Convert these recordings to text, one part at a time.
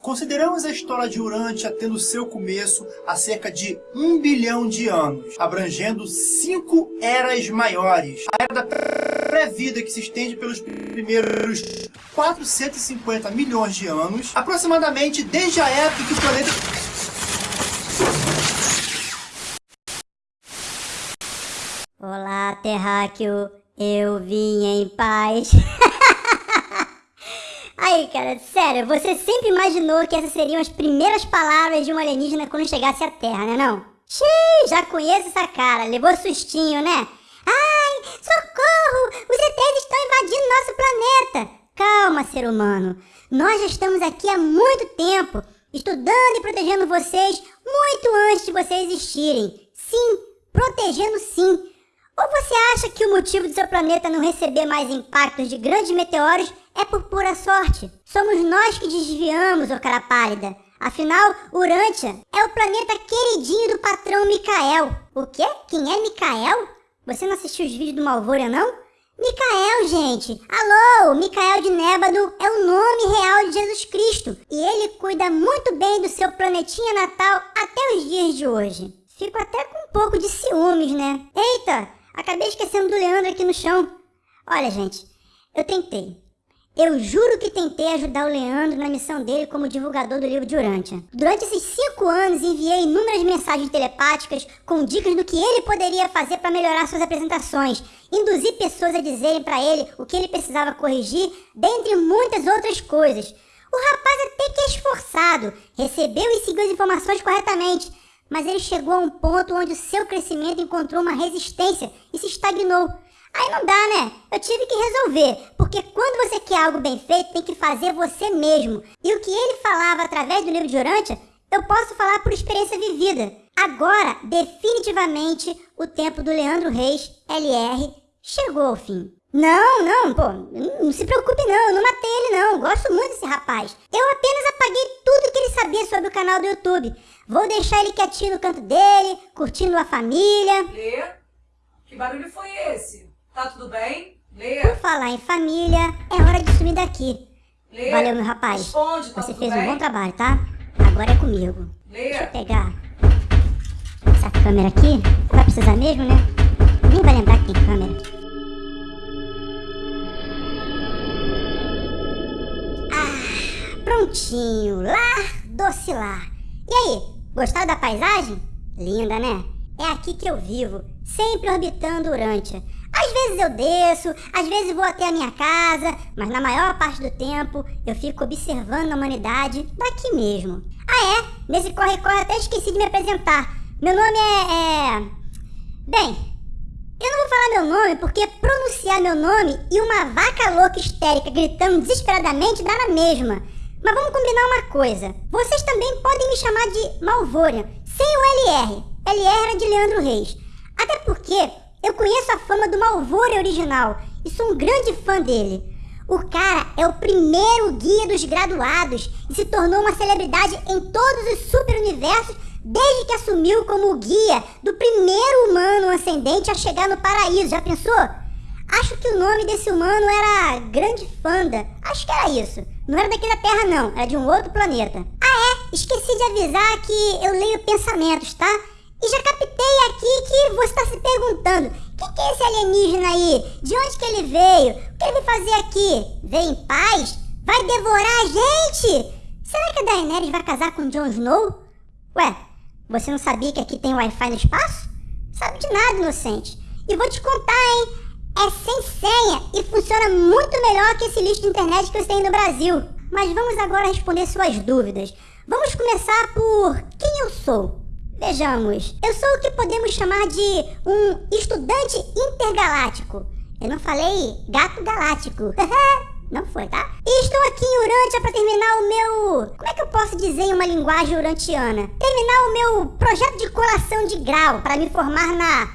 Consideramos a história de Urântia tendo seu começo há cerca de um bilhão de anos, abrangendo cinco eras maiores. A era da pré-vida que se estende pelos primeiros 450 milhões de anos, aproximadamente desde a época que o planeta... Olá, terráqueo, eu vim em paz. Aí, cara, sério, você sempre imaginou que essas seriam as primeiras palavras de um alienígena quando chegasse à Terra, né não? Xiii, já conheço essa cara, levou sustinho, né? Ai, socorro! Os ETs estão invadindo nosso planeta! Calma, ser humano. Nós já estamos aqui há muito tempo, estudando e protegendo vocês muito antes de vocês existirem. Sim, protegendo sim. Ou você acha que o motivo do seu planeta não receber mais impactos de grandes meteoros é por pura sorte. Somos nós que desviamos, ô cara pálida. Afinal, Urântia é o planeta queridinho do patrão Mikael. O quê? Quem é Mikael? Você não assistiu os vídeos do Malvoria, não? Mikael, gente! Alô, Mikael de Nébado é o nome real de Jesus Cristo. E ele cuida muito bem do seu planetinha natal até os dias de hoje. Fico até com um pouco de ciúmes, né? Eita, acabei esquecendo do Leandro aqui no chão. Olha, gente, eu tentei. Eu juro que tentei ajudar o Leandro na missão dele como divulgador do livro de Urântia. Durante esses cinco anos enviei inúmeras mensagens telepáticas com dicas do que ele poderia fazer para melhorar suas apresentações, induzir pessoas a dizerem para ele o que ele precisava corrigir, dentre muitas outras coisas. O rapaz até que é esforçado, recebeu e seguiu as informações corretamente, mas ele chegou a um ponto onde o seu crescimento encontrou uma resistência e se estagnou. Aí não dá, né? Eu tive que resolver, porque quando você quer algo bem feito, tem que fazer você mesmo. E o que ele falava através do livro de Urântia, eu posso falar por experiência vivida. Agora, definitivamente, o tempo do Leandro Reis, LR, chegou ao fim. Não, não, pô, não se preocupe não, eu não matei ele não, gosto muito desse rapaz. Eu apenas apaguei tudo que ele sabia sobre o canal do YouTube. Vou deixar ele quietinho no canto dele, curtindo a família. Lê? Que barulho foi esse? Tá tudo bem? Lê. Por falar em família, é hora de sumir daqui. Lê. Valeu, meu rapaz. Responde, tá Você fez bem? um bom trabalho, tá? Agora é comigo. Lê. Deixa eu pegar essa câmera aqui. Vai precisar mesmo, né? Nem vai lembrar que tem câmera. Ah, prontinho. Lar, doce lar. E aí, gostaram da paisagem? Linda, né? É aqui que eu vivo, sempre orbitando Urântia. Às vezes eu desço, às vezes vou até a minha casa, mas na maior parte do tempo eu fico observando a humanidade daqui mesmo. Ah é? Nesse corre-corre até esqueci de me apresentar. Meu nome é... é... Bem, eu não vou falar meu nome porque pronunciar meu nome e uma vaca louca histérica gritando desesperadamente dá na mesma. Mas vamos combinar uma coisa. Vocês também podem me chamar de Malvorian, sem o LR. LR era de Leandro Reis. Até porque eu conheço a fama do Malvore original e sou um grande fã dele. O cara é o primeiro guia dos graduados e se tornou uma celebridade em todos os super-universos desde que assumiu como guia do primeiro humano ascendente a chegar no paraíso. Já pensou? Acho que o nome desse humano era Grande Fanda. Acho que era isso. Não era daqui da Terra, não. Era de um outro planeta. Ah, é? Esqueci de avisar que eu leio pensamentos, tá? E já captei aqui que você está se perguntando: o que, é esse alienígena aí? De onde que ele veio? O que ele veio fazer aqui? Veio em paz? Vai devorar a gente? Será que a Daenerys vai casar com Jon Snow? Ué, você não sabia que aqui tem Wi-Fi no espaço? Sabe de nada, inocente. E vou te contar, hein? É sem senha e funciona muito melhor que esse lixo de internet que você tem no Brasil. Mas vamos agora responder suas dúvidas. Vamos começar por quem eu sou. Vejamos, eu sou o que podemos chamar de um estudante intergaláctico. Eu não falei gato galáctico. não foi, tá? E estou aqui em Urântia para terminar o meu... Como é que eu posso dizer em uma linguagem urantiana? Terminar o meu projeto de colação de grau para me formar na...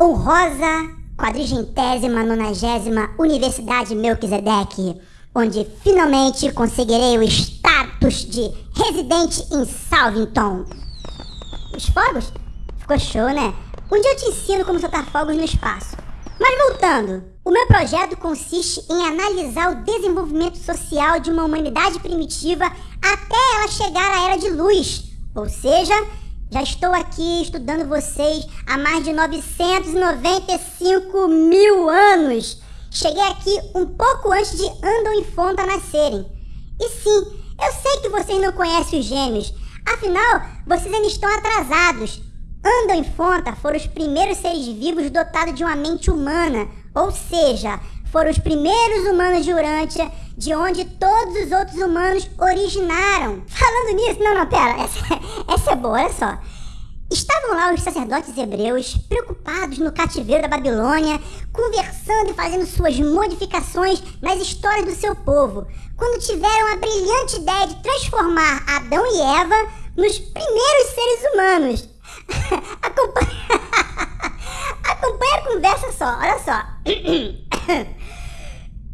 Honrosa quadrigentésima nonagésima Universidade Melquisedeque, onde finalmente conseguirei o status de residente em Salvington. Os fogos? Ficou show, né? Um dia eu te ensino como soltar fogos no espaço. Mas voltando, o meu projeto consiste em analisar o desenvolvimento social de uma humanidade primitiva até ela chegar à Era de Luz. Ou seja, já estou aqui estudando vocês há mais de 995 mil anos. Cheguei aqui um pouco antes de Andon e Fonta nascerem. E sim, eu sei que vocês não conhecem os gêmeos. Afinal, vocês ainda estão atrasados. Andam e Fonta foram os primeiros seres vivos dotados de uma mente humana, ou seja, foram os primeiros humanos de Urântia, de onde todos os outros humanos originaram. Falando nisso, não, não, pera, essa, essa é boa, olha só. Estavam lá os sacerdotes hebreus, preocupados no cativeiro da Babilônia, conversando e fazendo suas modificações nas histórias do seu povo, quando tiveram a brilhante ideia de transformar Adão e Eva nos primeiros seres humanos. Acompanha... Acompanha a conversa só, olha só.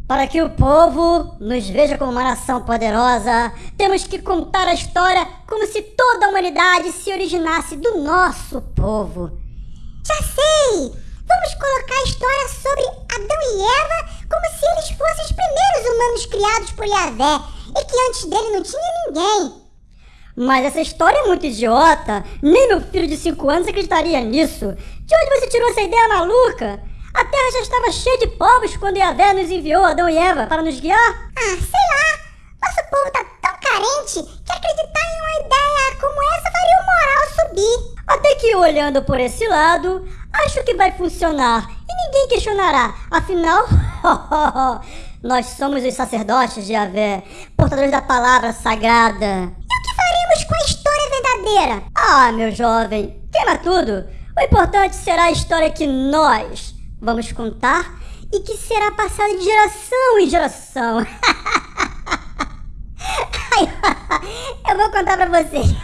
Para que o povo nos veja como uma nação poderosa, temos que contar a história como se toda a humanidade se originasse do nosso povo. Já sei! Vamos colocar a história sobre Adão e Eva como se eles fossem os primeiros humanos criados por Yahvé e que antes dele não tinha ninguém. Mas essa história é muito idiota. Nem meu filho de 5 anos acreditaria nisso. De onde você tirou essa ideia maluca? A Terra já estava cheia de povos quando Yahvé nos enviou Adão e Eva para nos guiar? Ah, sei lá. Nosso povo tá tão carente que acreditar em uma ideia como essa faria o moral subir. Até que olhando por esse lado, acho que vai funcionar e ninguém questionará. Afinal, nós somos os sacerdotes de Yahvé, portadores da palavra sagrada. E o que faremos com a história verdadeira? Ah, meu jovem, queima tudo. O importante será a história que nós, vamos contar e que será passada de geração em geração. Eu vou contar pra vocês.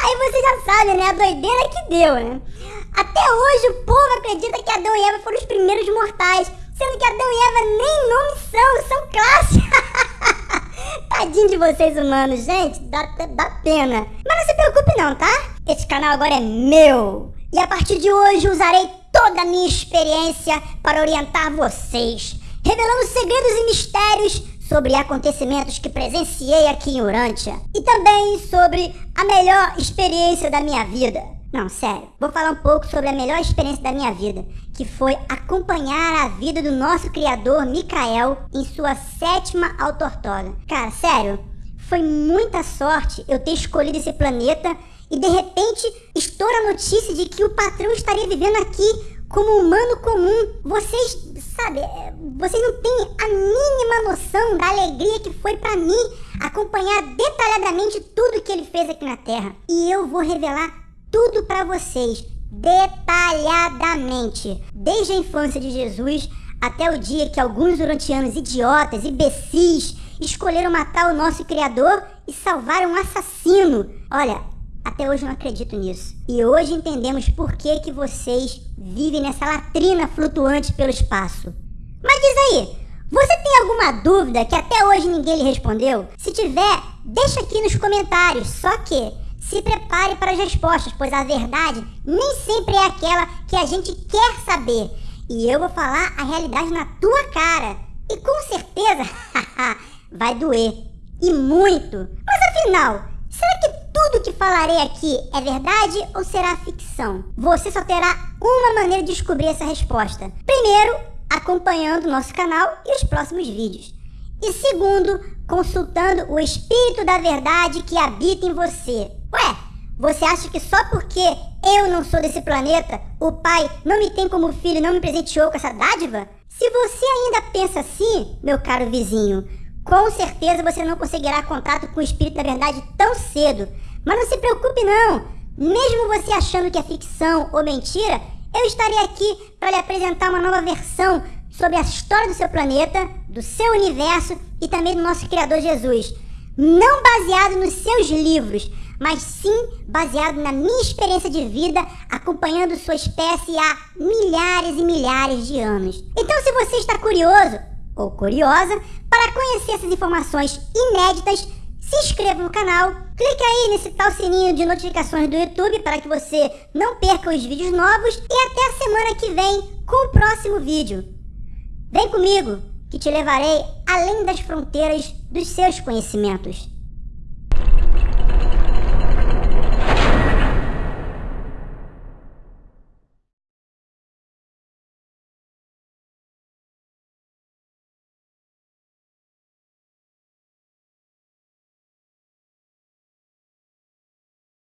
Aí você já sabe, né? A doideira que deu, né? Até hoje o povo acredita que Adão e Eva foram os primeiros mortais, sendo que Adão e Eva nem nome são, são classe. Tadinho de vocês humanos, gente, dá, dá pena. Mas não se preocupe não, tá? Esse canal agora é meu. E a partir de hoje usarei toda a minha experiência para orientar vocês, revelando segredos e mistérios sobre acontecimentos que presenciei aqui em Urântia e também sobre a melhor experiência da minha vida. Não, sério, vou falar um pouco sobre a melhor experiência da minha vida, que foi acompanhar a vida do nosso criador Mikael em sua sétima autortoga. Cara, sério, foi muita sorte eu ter escolhido esse planeta e de repente estoura a notícia de que o patrão estaria vivendo aqui como humano comum. Vocês, sabe, é, vocês não têm a mínima noção da alegria que foi para mim acompanhar detalhadamente tudo que ele fez aqui na Terra. E eu vou revelar tudo para vocês detalhadamente, desde a infância de Jesus até o dia que alguns urantianos idiotas, imbecis, escolheram matar o nosso Criador e salvar um assassino. Olha, até hoje eu não acredito nisso. E hoje entendemos por que, que vocês vivem nessa latrina flutuante pelo espaço. Mas diz aí, você tem alguma dúvida que até hoje ninguém lhe respondeu? Se tiver, deixa aqui nos comentários. Só que se prepare para as respostas, pois a verdade nem sempre é aquela que a gente quer saber. E eu vou falar a realidade na tua cara. E com certeza vai doer. E muito. Mas afinal, será que tudo que falarei aqui é verdade ou será ficção? Você só terá uma maneira de descobrir essa resposta. Primeiro, acompanhando nosso canal e os próximos vídeos. E segundo, consultando o Espírito da Verdade que habita em você. Ué, você acha que só porque eu não sou desse planeta, o Pai não me tem como filho e não me presenteou com essa dádiva? Se você ainda pensa assim, meu caro vizinho, com certeza você não conseguirá contato com o Espírito da Verdade tão cedo. Mas não se preocupe não, mesmo você achando que é ficção ou mentira, eu estarei aqui para lhe apresentar uma nova versão sobre a história do seu planeta, do seu universo e também do nosso Criador Jesus. Não baseado nos seus livros, mas sim baseado na minha experiência de vida acompanhando sua espécie há milhares e milhares de anos. Então, se você está curioso ou curiosa para conhecer essas informações inéditas, se inscreva no canal, clique aí nesse tal sininho de notificações do YouTube para que você não perca os vídeos novos e até a semana que vem com o próximo vídeo. Vem comigo, que te levarei além das fronteiras dos seus conhecimentos.